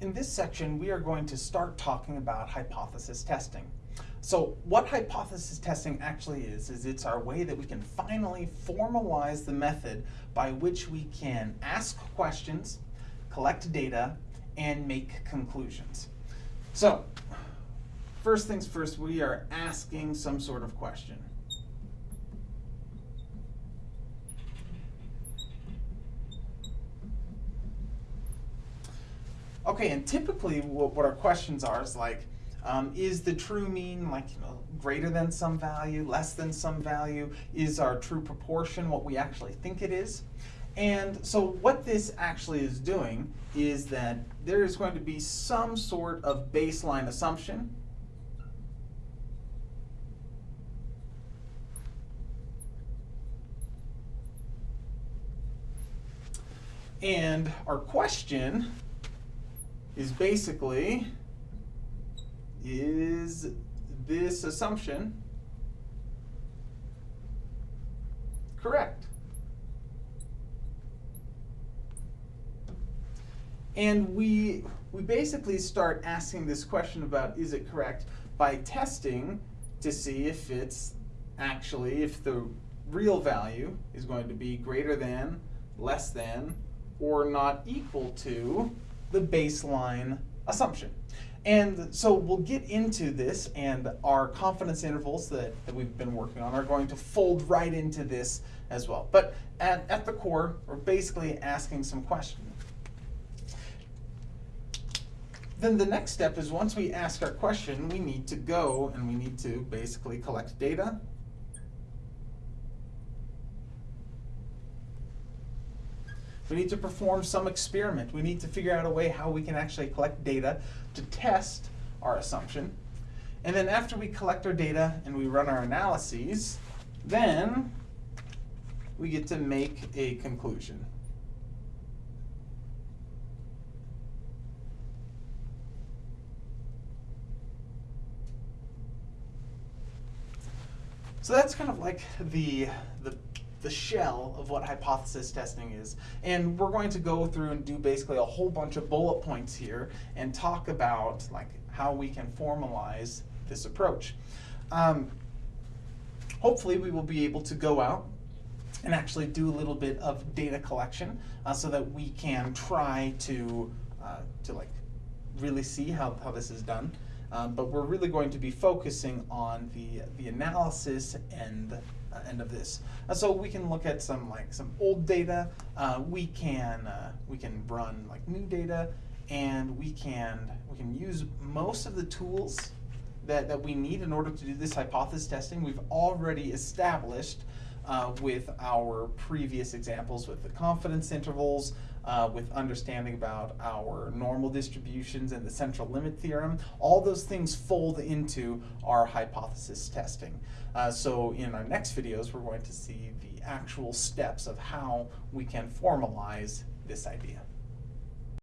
in this section, we are going to start talking about hypothesis testing. So what hypothesis testing actually is, is it's our way that we can finally formalize the method by which we can ask questions, collect data, and make conclusions. So, first things first, we are asking some sort of question. Okay, and typically what, our questions are is like, um, is the true mean like you know, greater than some value, less than some value? Is our true proportion what we actually think it is? And so what this actually is doing is that there is going to be some sort of baseline assumption And our question is basically, is this assumption correct? And we, we basically start asking this question about is it correct by testing to see if it's actually, if the real value is going to be greater than, less than, or not equal to the baseline assumption. And so we'll get into this and our confidence intervals that, that we've been working on are going to fold right into this as well. But at, at the core, we're basically asking some questions. Then the next step is once we ask our question, we need to go and we need to basically collect data We need to perform some experiment. We need to figure out a way how we can actually collect data to test our assumption. And then after we collect our data and we run our analyses, then we get to make a conclusion. So that's kind of like the, the the shell of what hypothesis testing is. And we're going to go through and do basically a whole bunch of bullet points here and talk about like how we can formalize this approach. Um, hopefully we will be able to go out and actually do a little bit of data collection uh, so that we can try to, uh, to like really see how, how this is done. Um, but we're really going to be focusing on the, the analysis and uh, end of this. Uh, so we can look at some like some old data. Uh, we can uh, we can run like new data, and we can we can use most of the tools that that we need in order to do this hypothesis testing. We've already established uh, with our previous examples with the confidence intervals, uh, with understanding about our normal distributions and the central limit theorem. All those things fold into our hypothesis testing. Uh, so in our next videos, we're going to see the actual steps of how we can formalize this idea.